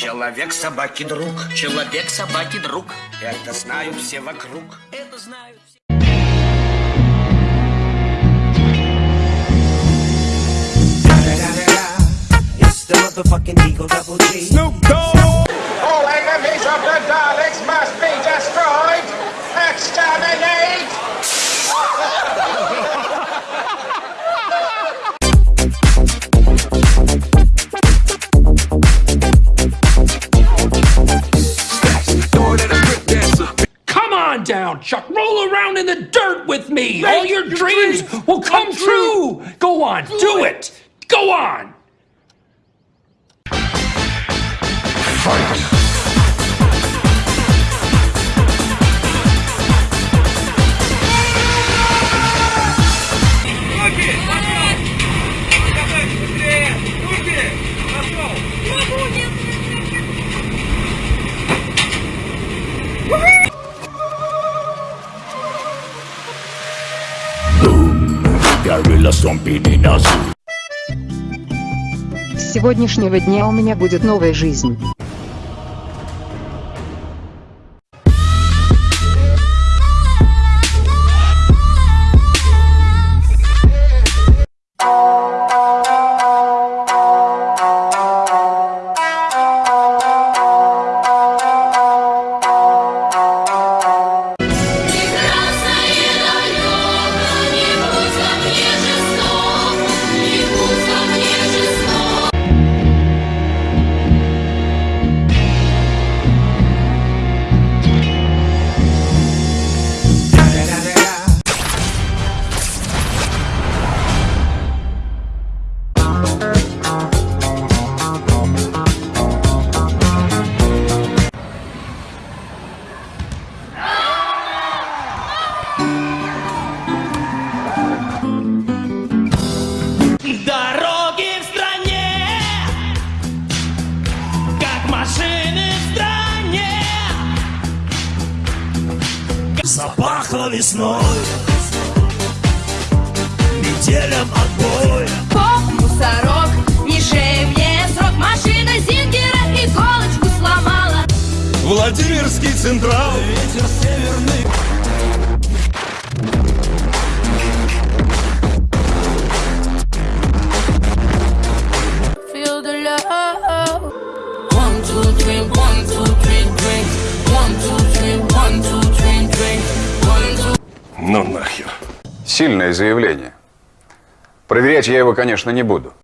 Человек собаки друг. Человек собаки друг. Это знают все вокруг. Это знают все. It's the motherfucking Eagle Double G. Snoop Dogg. Down, Chuck. Roll around in the dirt with me. All your dreams will come true. Go on, do it. Go on. A zoo. С сегодняшнего дня у меня будет новая жизнь. Запахло весной. Метелем отбой. Поп, мусорок, не шей мне срок. Машина Зингера иголочку сломала. Владимирский Централ. Ветер северный Ну нахер. Сильное заявление. Проверять я его, конечно, не буду.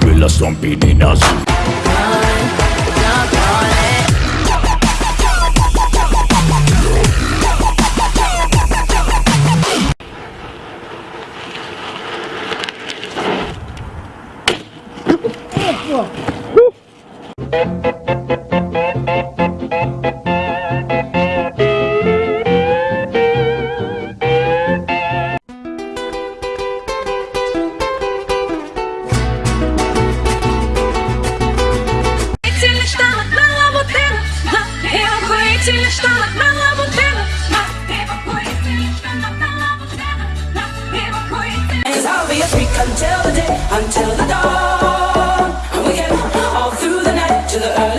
gorilla stomping in a zoo until the day, until the dawn. We can all through the night to the early